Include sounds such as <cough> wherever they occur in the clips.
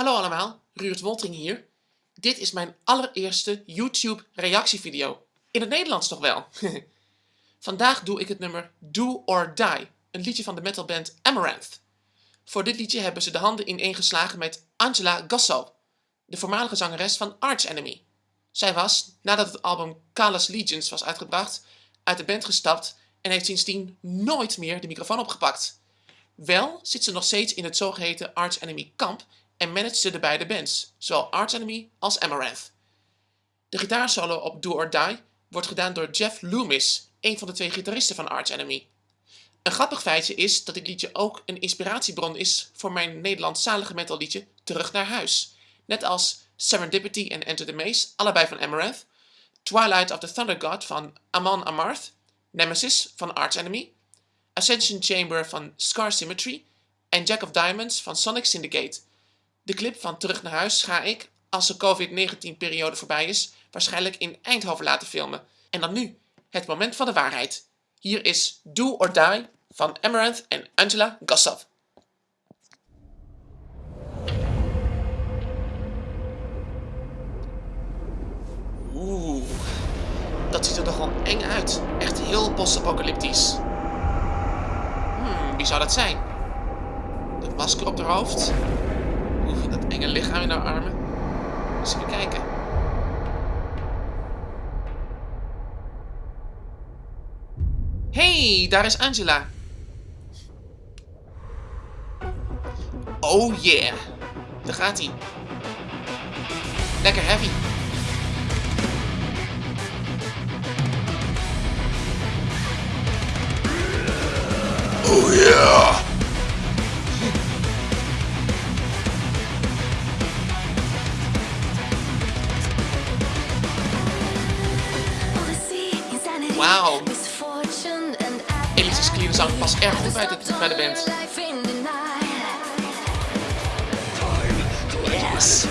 Hallo allemaal, Ruurt Woltering hier. Dit is mijn allereerste YouTube reactievideo. In het Nederlands toch wel. <laughs> Vandaag doe ik het nummer Do or Die, een liedje van de metalband Amaranth. Voor dit liedje hebben ze de handen ineengeslagen met Angela Gosso, de voormalige zangeres van Arch Enemy. Zij was, nadat het album Callous Legions was uitgebracht, uit de band gestapt en heeft sindsdien nooit meer de microfoon opgepakt. Wel zit ze nog steeds in het zogeheten Arch Enemy kamp en managt ze de beide bands, zowel Arch Enemy als Amaranth. De gitaarsolo op Do or Die wordt gedaan door Jeff Loomis, een van de twee gitaristen van Arch Enemy. Een grappig feitje is dat dit liedje ook een inspiratiebron is voor mijn Nederlandstalige metalliedje Terug naar huis. Net als Serendipity en Enter the Maze, allebei van Amaranth, Twilight of the Thunder God van Amon Amarth, Nemesis van Arch Enemy, Ascension Chamber van Scar Symmetry en Jack of Diamonds van Sonic Syndicate. De clip van Terug naar huis ga ik, als de COVID-19 periode voorbij is, waarschijnlijk in Eindhoven laten filmen. En dan nu, het moment van de waarheid. Hier is Do or Die van Amaranth en Angela Gossov. Oeh, dat ziet er wel eng uit. Echt heel post-apocalyptisch. Hmm, wie zou dat zijn? Dat masker op haar hoofd? Dat enge lichaam in haar armen. Eens even kijken. Hey, daar is Angela. Oh yeah. Daar gaat hij. Lekker heavy. Oh yeah. Past erg goed bij de, bij de band. Yes.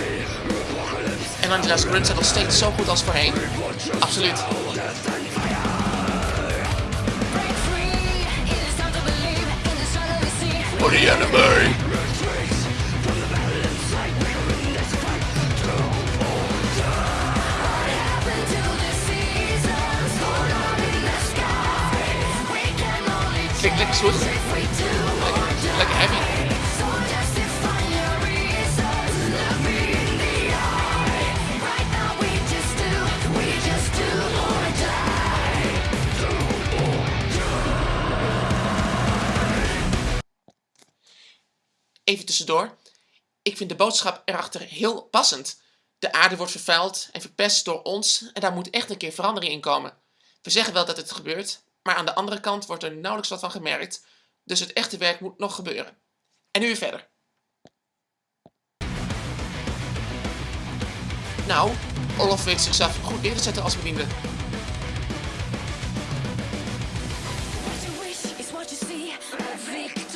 En Angela's grunts zijn nog steeds zo goed als voorheen. Absoluut. For the enemy. Even tussendoor. Ik vind de boodschap erachter heel passend. De aarde wordt vervuild en verpest door ons en daar moet echt een keer verandering in komen. We zeggen wel dat het gebeurt, maar aan de andere kant wordt er nauwelijks wat van gemerkt, dus het echte werk moet nog gebeuren. En nu weer verder. Nou, Olaf weet zichzelf goed neer te zetten als bediende.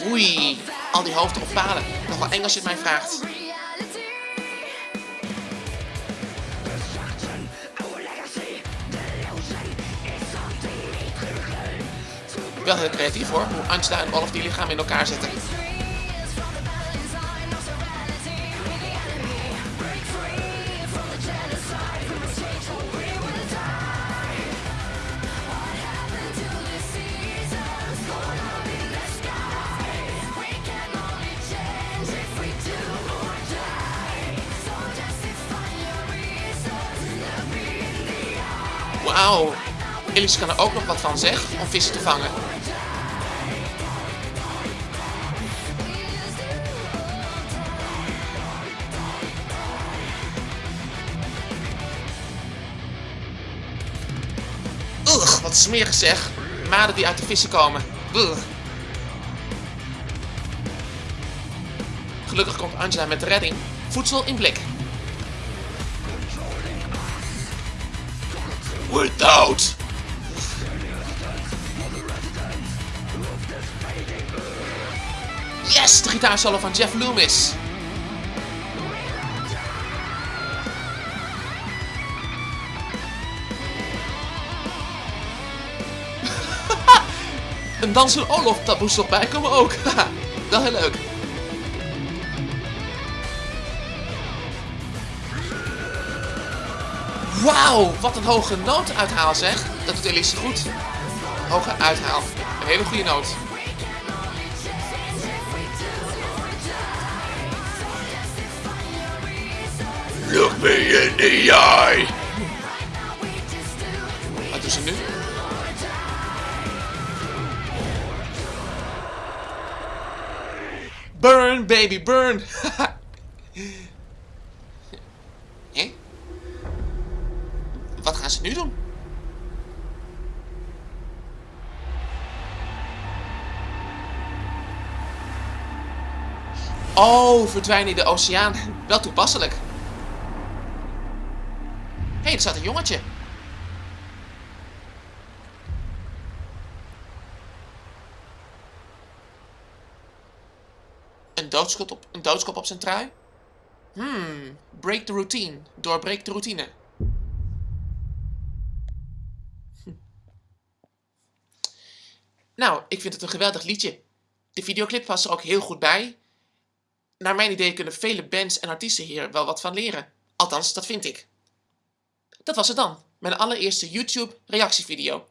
Oei, al die hoofden op palen. Nog wel eng als je het mij vraagt. Wel heel creatief hoor, hoe Angela en Olaf die lichaam in elkaar zetten. Wauw, Elise kan er ook nog wat van zeg, om vissen te vangen. Ugh, wat smerig zeg. Maden die uit de vissen komen. Ugh. Gelukkig komt Angela met de redding. Voedsel in blik. Without. Yes, gitaarsolo van Jeff Loomis. <laughs> Een danser Olof, dat moest bij komen ook. <laughs> dat heel leuk. Wauw, wat een hoge noot uithaal zeg. Dat doet Elise goed. Hoge uithaal. Een hele goede noot. Look me in the eye. Wat doen ze nu? Burn, baby, burn! <laughs> Hé? Wat gaan ze nu doen? Oh, verdwijnen in de oceaan. Wel toepasselijk. Hey, er staat een jongetje. Een doodskop op, een op zijn trui? Hmm, break the routine. Doorbreek de routine. Hm. Nou, ik vind het een geweldig liedje. De videoclip was er ook heel goed bij. Naar mijn idee kunnen vele bands en artiesten hier wel wat van leren. Althans, dat vind ik. Dat was het dan, mijn allereerste YouTube reactievideo.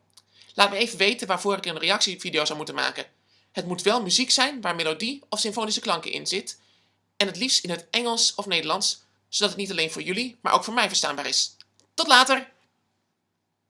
Laat me even weten waarvoor ik een reactievideo zou moeten maken. Het moet wel muziek zijn waar melodie of symfonische klanken in zit. En het liefst in het Engels of Nederlands, zodat het niet alleen voor jullie, maar ook voor mij verstaanbaar is. Tot later!